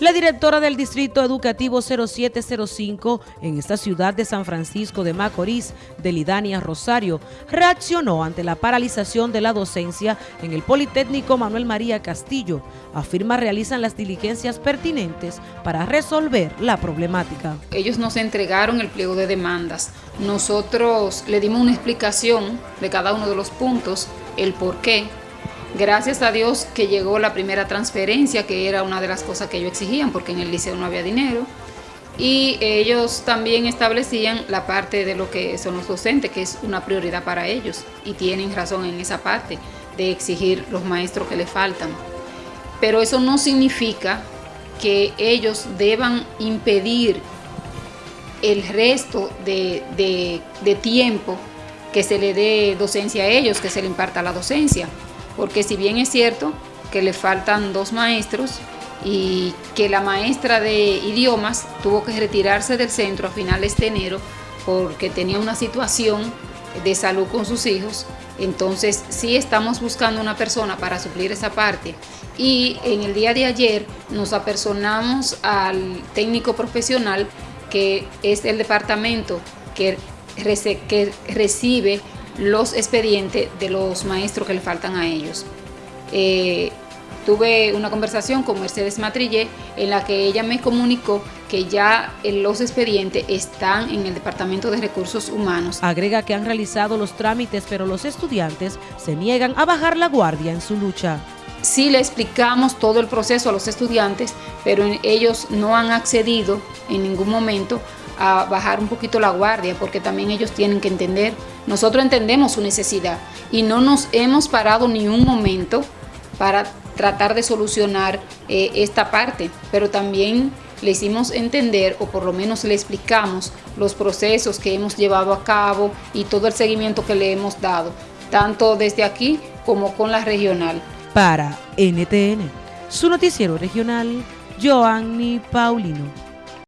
La directora del Distrito Educativo 0705 en esta ciudad de San Francisco de Macorís, Delidania Rosario, reaccionó ante la paralización de la docencia en el Politécnico Manuel María Castillo. Afirma realizan las diligencias pertinentes para resolver la problemática. Ellos nos entregaron el pliego de demandas. Nosotros le dimos una explicación de cada uno de los puntos, el por qué, Gracias a Dios que llegó la primera transferencia, que era una de las cosas que ellos exigían, porque en el liceo no había dinero. Y ellos también establecían la parte de lo que son los docentes, que es una prioridad para ellos. Y tienen razón en esa parte de exigir los maestros que les faltan. Pero eso no significa que ellos deban impedir el resto de, de tiempo que se le dé docencia a ellos, que se le imparta la docencia porque si bien es cierto que le faltan dos maestros y que la maestra de idiomas tuvo que retirarse del centro a finales de enero porque tenía una situación de salud con sus hijos, entonces sí estamos buscando una persona para suplir esa parte. Y en el día de ayer nos apersonamos al técnico profesional, que es el departamento que, recibe los expedientes de los maestros que le faltan a ellos. Eh, tuve una conversación con Mercedes Matrillé en la que ella me comunicó que ya los expedientes están en el Departamento de Recursos Humanos. Agrega que han realizado los trámites, pero los estudiantes se niegan a bajar la guardia en su lucha. Sí le explicamos todo el proceso a los estudiantes, pero ellos no han accedido en ningún momento a bajar un poquito la guardia, porque también ellos tienen que entender, nosotros entendemos su necesidad y no nos hemos parado ni un momento para tratar de solucionar eh, esta parte, pero también le hicimos entender, o por lo menos le explicamos, los procesos que hemos llevado a cabo y todo el seguimiento que le hemos dado, tanto desde aquí como con la regional. Para NTN, su noticiero regional, Joanny Paulino.